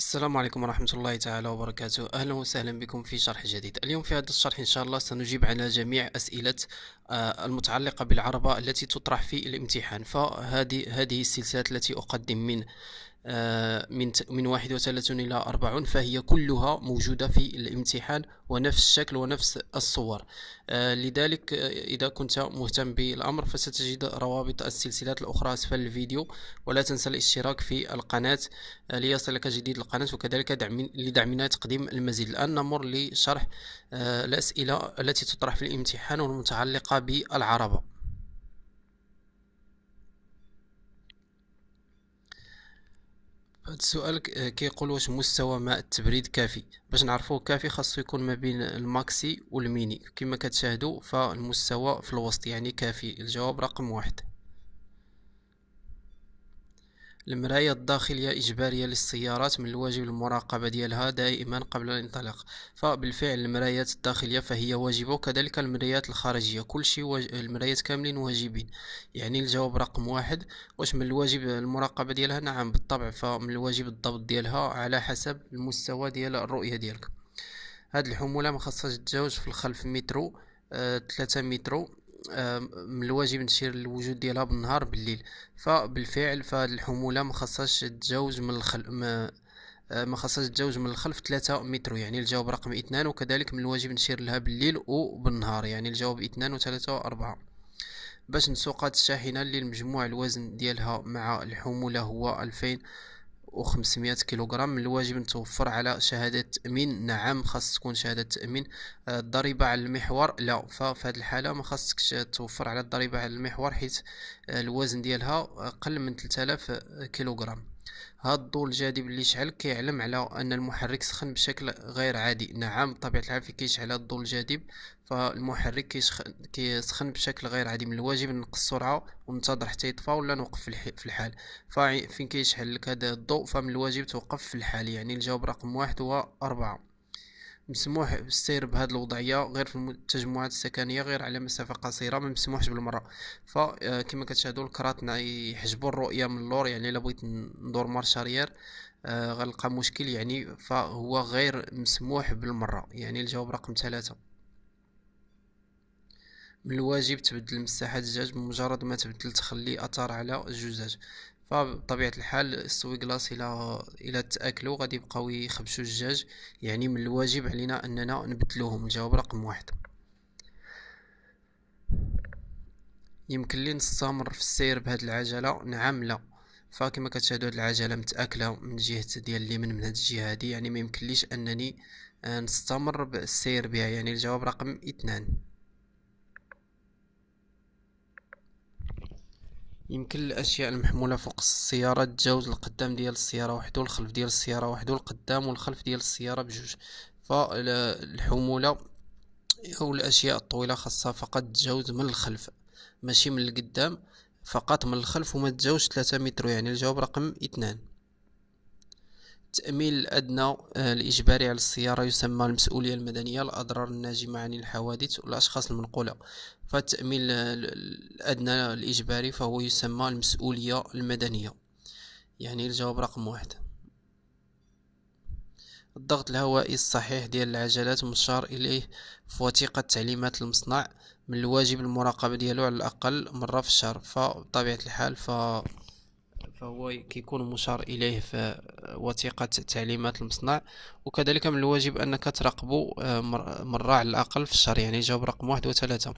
السلام عليكم ورحمة الله تعالى وبركاته. أهلا وسهلا بكم في شرح جديد. اليوم في هذا الشرح إن شاء الله سنجيب على جميع أسئلة آه، المتعلقة بالعربة التي تطرح في الامتحان. فهذه هذه السلسلة التي أقدم من من من 31 إلى 40 فهي كلها موجودة في الامتحان ونفس الشكل ونفس الصور. آه، لذلك آه، إذا كنت مهتم بالأمر فستجد روابط السلسلات الأخرى أسفل الفيديو ولا تنسى الاشتراك في القناة ليصلك جديد القناة وكذلك دعم لدعمنا تقديم المزيد. الآن نمر لشرح الأسئلة التي تطرح في الامتحان والمتعلقة بالعربة. هذا السؤال كيقول واش مستوى ماء التبريد كافي؟ باش نعرفوه كافي خاصو يكون ما بين ال maxi وال mini كما كتشاهدوا فالمستوى في الوسط يعني كافي. الجواب رقم واحد. المراية الداخلية إجبارية للسيارات من الواجب المراقبة ديالها دائما قبل الانطلاق. فبالفعل المرايات الداخلية فهي واجبة وكذلك المرايات الخارجية. كل شيء واج... المرايات كاملين واجبين. يعني الجواب رقم واحد واش من الواجب المراقبة ديالها؟ نعم بالطبع. فمن الواجب الضبط ديالها على حسب المستوى ديال الرؤية ديالك. هاد الحمولة ما خاصهاش تتجاوز في الخلف مترو آه، ثلاثة مترو. من الواجب نشير الوجود ديالها بالنهار بالليل. فبالفعل فهاد الحمولة ما خاصهاش تجاوز من الخل ما آه، ما خاصهاش تجاوز من الخلف ثلاثة متر يعني الجواب رقم اثنان وكذلك من الواجب نشير لها بالليل وبالنهار يعني الجواب اثنان وثلاثة وأربعة. باش نسوق هاد الشاحنة اللي المجموع الوزن ديالها مع الحمولة هو ألفين وخمسمائة كيلوغرام من الواجب نتوفر على شهادة تأمين نعم خاص تكون شهادة تأمين آه، الضريبة على المحور لا ففي هذه الحالة ما خاصكش توفر على الضريبة على المحور حيث آه، الوزن ديالها أقل من 3000 كيلوغرام. هاد الضوء الجاذب اللي شعل كيعلم على أن المحرك سخن بشكل غير عادي. نعم بطبيعة الحال في كيشعل هاد الضوء الجاذب فالمحرك كيسخن بشكل غير عادي من الواجب نقص السرعه وننتظر حتى يطفى ولا نوقف في الحال. فين كيشعل لك هذا الضوء فمن الواجب توقف في الحال. يعني الجواب رقم واحد هو أربعة. مسموح بالسير بهذه الوضعية غير في التجمعات السكنية غير على مسافة قصيرة ما مسموحش بالمرة فكما كتشاهدوا الكرات يحجبوا الرؤية من اللور يعني إلا بغيت ندور marche arrière آه غنلقى مشكل يعني فهو غير مسموح بالمرة يعني الجواب رقم ثلاثة. من الواجب تبدل مساحة الزجاج بمجرد ما تبدا تخلي أثار على الزجاج. فبطبيعة الحال ال essuie-glaces إلى إلى تاكلوا غادي يبقاو يخبشوا الزجاج يعني من الواجب علينا أننا نبدلوهم الجواب رقم واحد. يمكن لي نستمر في السير بهاد العجلة؟ نعم لا. فكما كتشاهدوا هاد العجلة متأكلة من جهة ديال اليمين من هاد الجهة هادي. يعني ما يمكنليش أنني نستمر بالسير بها. يعني الجواب رقم اثنان. يمكن الأشياء المحمولة فوق السيارة تجاوز القدام ديال السيارة وحده والخلف ديال السيارة وحده والقدام والخلف ديال السيارة بجوج. فالحمولة أو الأشياء الطويلة خاصها فقط تجاوز من الخلف ماشي من القدام فقط من الخلف وما تجاوز 3 متر يعني الجواب رقم اثنان. التأمين الأدنى آه، الإجباري على السيارة يسمى المسؤولية المدنية الأضرار الناجمة عن الحوادث والأشخاص المنقولة. فالتأمين الأدنى الإجباري فهو يسمى المسؤولية المدنية. يعني الجواب رقم واحد. الضغط الهوائي الصحيح ديال العجلات مشار إليه في وثيقة تعليمات المصنع من الواجب المراقبة ديالو على الأقل مرة في الشهر. فبطبيعة الحال ف فهو كيكون مشار إليه في وثيقة تعليمات المصنع. وكذلك من الواجب أنك تراقبه آه، مرة على الأقل في الشهر يعني جواب رقم واحد وثلاثة.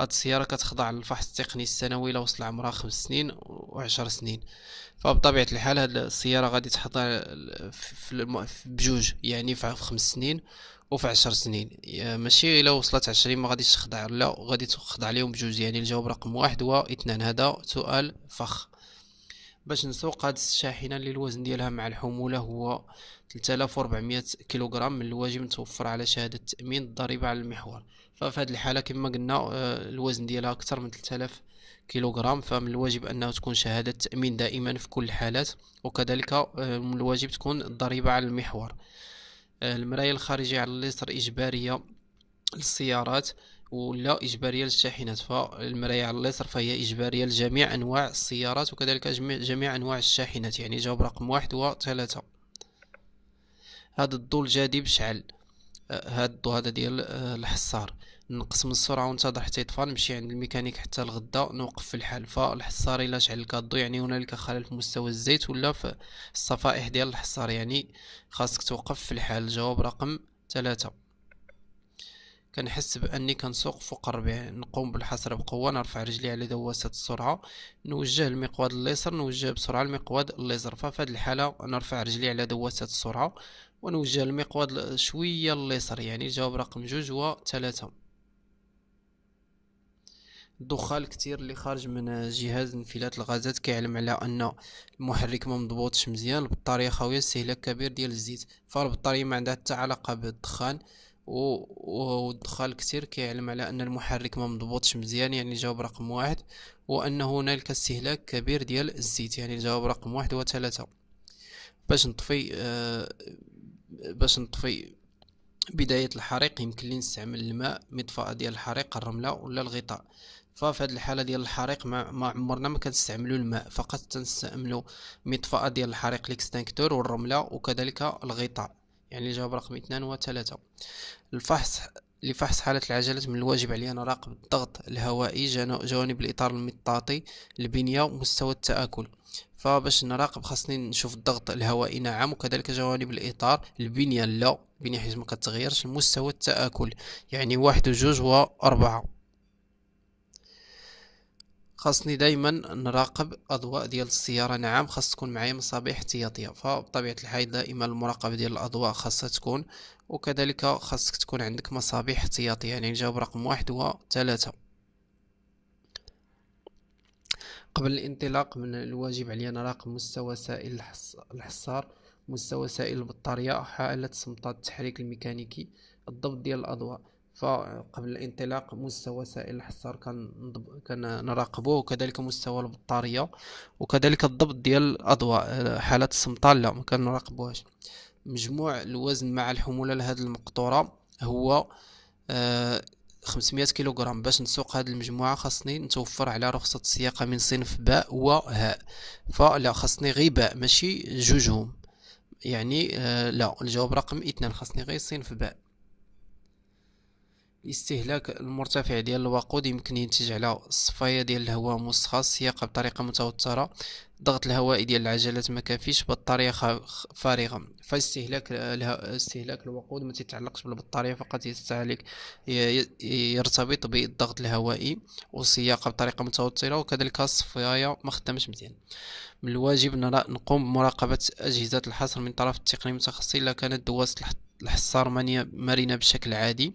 هاد السيارة كتخضع للفحص التقني السنوي إلى وصل عمرها خمس سنين وعشر سنين. فبطبيعة الحال هاد السيارة غادي تخضع بجوج يعني في خمس سنين وفي عشر سنين. ماشي إلا وصلت عشرين ما غاديش تخضع لا غادي تخضع ليهم بجوج يعني الجواب رقم واحد واثنان هذا سؤال فخ. باش نسوق هاد الشاحنة اللي الوزن ديالها مع الحمولة هو 3400 كيلوغرام من الواجب نتوفر على شهادة تأمين الضريبة على المحور. ففي هذه الحالة كما قلنا آه، الوزن ديالها أكثر من 3000 كيلوغرام فمن الواجب انه تكون شهادة تأمين دائما في كل الحالات وكذلك آه، من الواجب تكون الضريبة على المحور. آه، المرايه الخارجية على اليسر إجبارية للسيارات. ولا إجبارية للشاحنات فالمراية على اليسار فهي إجبارية لجميع أنواع السيارات وكذلك جميع, أنواع الشاحنات يعني جواب رقم واحد وثلاثة. هذا الضوء الجديد شعل هذا الضوء هذا ديال الحصار. نقص من السرعة وانتظر حتى يطفى نمشي عند الميكانيك حتى الغدا نوقف في الحال. فالحصار إلا شعل الكادو يعني هنالك خلل في مستوى الزيت ولا في الصفائح ديال الحصار يعني خاصك توقف في الحال. الجواب رقم ثلاثة. كنحس بأني كنسوق فوق الربيع نقوم بالحصر بقوة نرفع رجلي على دواسة السرعة نوجه المقود اليسر نوجه بسرعة المقود اليسر ففي هذه الحالة نرفع رجلي على دواسة السرعة ونوجه المقود شوية اليسر يعني الجواب رقم جوج و ثلاثة الدخان كتير اللي خارج من جهاز انفلات الغازات كيعلم على أن المحرك ما مضبوطش مزيان البطارية خاويه استهلاك كبير ديال الزيت. فالبطاريه ما عندها حتى علاقة بالدخان. والدخان كتير كيعلم على أن المحرك ما مضبوطش مزيان يعني الجواب رقم واحد وأن هنالك استهلاك كبير ديال الزيت يعني الجواب رقم واحد وثلاثة. باش نطفي آه باش نطفي بداية الحريق يمكن لي نستعمل الماء مطفأة ديال الحريق الرملة ولا الغطاء. ففي هذه الحالة ديال الحريق ما, عمرنا ما كنستعملوا الماء فقط تنستعملوا مطفأة ديال الحريق الإكستنكتور والرملة وكذلك الغطاء. يعني الجواب رقم اثنان وثلاثة الفحص لفحص حالة العجلة من الواجب علي أن أراقب الضغط الهوائي جوانب الإطار المطاطي البنية ومستوى التآكل. فباش نراقب خاصني نشوف الضغط الهوائي نعم وكذلك جوانب الإطار البنية لا البنية حيث ما كتغيرش مستوى التآكل يعني واحد وجوج وأربعة خاصني دائما نراقب أضواء ديال السيارة. نعم خاص تكون معايا مصابيح احتياطية. فبطبيعة الحال دائما المراقبة ديال الأضواء خاصها تكون وكذلك خاصك تكون عندك مصابيح احتياطية. يعني نجاوب رقم واحد وثلاثة. قبل الانطلاق من الواجب علي نراقب مستوى سائل الحصار مستوى سائل البطارية حالة سمطات التحريك الميكانيكي الضبط ديال الأضواء. فقبل الانطلاق مستوى سائل الحصار كان كان نراقبه وكذلك مستوى البطارية وكذلك الضبط ديال الأضواء حالات السمطال لا ما كان نراقبوهاش. مجموع الوزن مع الحمولة لهذه المقطورة هو آه 500 كيلوغرام. باش نسوق هذه المجموعة خاصني نتوفر على رخصة السياقة من صنف باء وهاء. فلا خاصني غير باء ماشي جوجهم. يعني آه لا الجواب رقم اثنان خاصني غير صنف باء. الاستهلاك المرتفع ديال الوقود يمكن ينتج على الصفاية ديال الهواء مسخص السياقة بطريقة متوترة الضغط الهوائي ديال العجلات ما كافيش بطارية فارغة. فاستهلاك استهلاك الوقود ما تتعلقش بالبطارية فقط يستهلك يرتبط بالضغط الهوائي والسياقة بطريقة متوترة وكذلك الصفاية ما خدامش مزيان. من الواجب نقوم بمراقبة أجهزة الحصر من طرف التقني المتخصص إلا كانت دواسة الحصار مرنة بشكل عادي.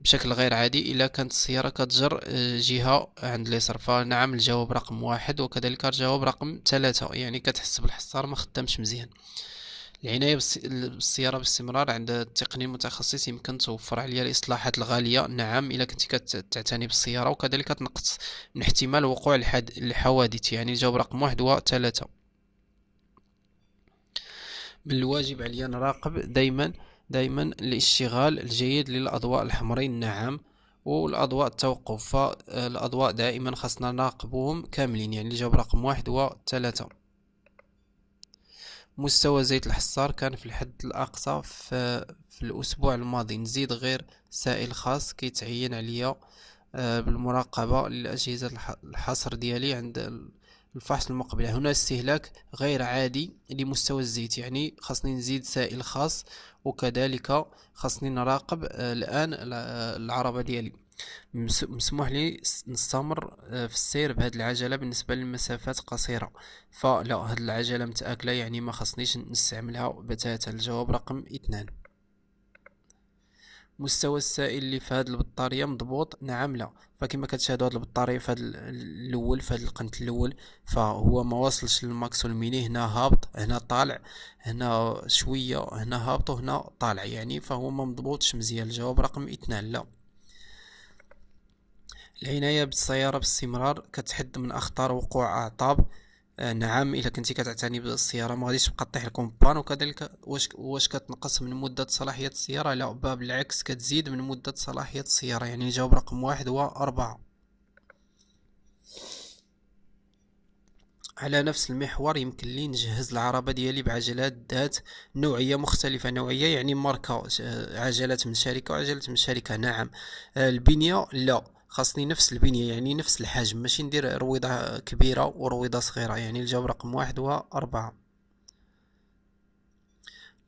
بشكل غير عادي. إلا كانت السيارة كتجر آه، جهة عند اليسار فنعم الجواب رقم واحد وكذلك الجواب رقم ثلاثة. يعني كتحس بالحصار ما خدامش مزيان. العناية بالسيارة باستمرار عند التقني المتخصص يمكن توفر عليها الإصلاحات الغالية. نعم إلا كنت كتعتني بالسيارة وكذلك تنقص من احتمال وقوع الحوادث. يعني الجواب رقم واحد وثلاثة من الواجب عليا نراقب دايما دائما الاشتغال الجيد للأضواء الحمرين نعم والأضواء التوقف فالأضواء دائما خاصنا نراقبهم كاملين يعني الجواب رقم واحد وثلاثة مستوى زيت الحصار كان في الحد الأقصى في, في الأسبوع الماضي. نزيد غير سائل خاص كيتعين عليا آه، بالمراقبة للأجهزة الحصر ديالي عند الفحص المقبلة. هنا استهلاك غير عادي لمستوى الزيت يعني خاصني نزيد سائل خاص وكذلك خاصني نراقب آه، الآن آه، العربة ديالي. مسموح لي نستمر آه، في السير بهذه العجلة بالنسبة للمسافات قصيرة. فلا هذه العجلة متآكلة يعني ما خصنيش نستعملها بتاتا. الجواب رقم اثنان. مستوى السائل اللي في هذه البطارية مضبوط؟ نعم لا. فكما كتشاهدوا هذه البطارية في هذا الأول في هذا القنت الأول فهو ما وصلش لل maxi وال mini. هنا هابط هنا طالع هنا شوية هنا هابط وهنا طالع. يعني فهو ما مضبوطش مزيان. الجواب رقم اثنان لا. العناية بالسيارة باستمرار كتحد من أخطار وقوع أعطاب. نعم إلا كنتي كتعتني بالسيارة ما غاديش تبقى طيح ال panne وكذلك واش واش كتنقص من مدة صلاحية السيارة؟ لا بالعكس كتزيد من مدة صلاحية السيارة يعني الجواب رقم واحد هو أربعة. على نفس المحور يمكن لي نجهز العربة ديالي بعجلات ذات نوعية مختلفة. نوعية يعني ماركة عجلات من شركة وعجلات من شركة. نعم. البنية لا. خاصني نفس البنية يعني نفس الحجم ماشي ندير رويضة كبيرة ورويضة صغيرة يعني الجواب رقم واحد هو أربعة.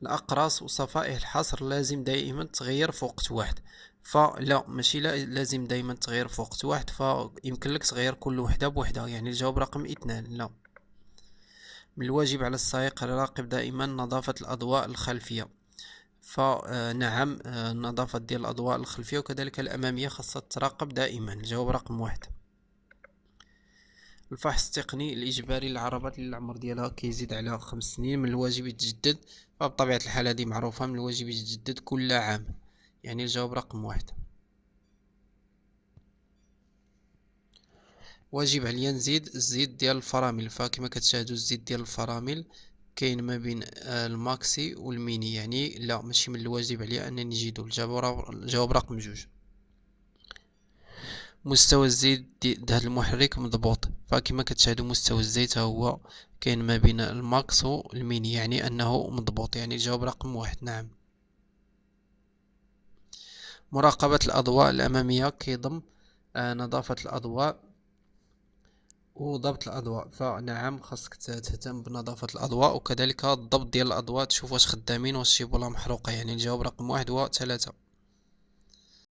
الأقراص وصفائح الحصر لازم دائما تغير في وقت واحد. فلا ماشي لا لازم دائما تغير في وقت واحد فيمكن لك تغير كل وحدة بوحدة يعني الجواب رقم اثنان لا. من الواجب على السائق يراقب دائما نظافة الأضواء الخلفية. فنعم النظافة ديال الأضواء الخلفية وكذلك الأمامية خاصة تراقب دائما. الجواب رقم واحد. الفحص التقني الإجباري للعربات اللي العمر ديالها كيزيد على خمس سنين من الواجب يتجدد فبطبيعة الحال هذه معروفة من الواجب يتجدد كل عام. يعني الجواب رقم واحد. واجب عليا نزيد الزيت ديال الفرامل فكما كتشاهدوا الزيت ديال الفرامل كاين ما بين ال maxi وال mini. يعني لا ماشي من الواجب عليا أنني نزيدو الجواب رقم جوج. مستوى الزيت ديال هذا المحرك مضبوط. فكما كتشاهدوا مستوى الزيت هو كاين ما بين ال max وال mini يعني أنه مضبوط. يعني الجواب رقم واحد. نعم. مراقبة الأضواء الأمامية كيضم آه، نظافة الأضواء. وضبط الأضواء. فنعم خاصك تهتم بنظافة الأضواء وكذلك الضبط ديال الأضواء تشوف واش خدامين واش الشيبولا محروقة. يعني الجواب رقم واحد هو ثلاثة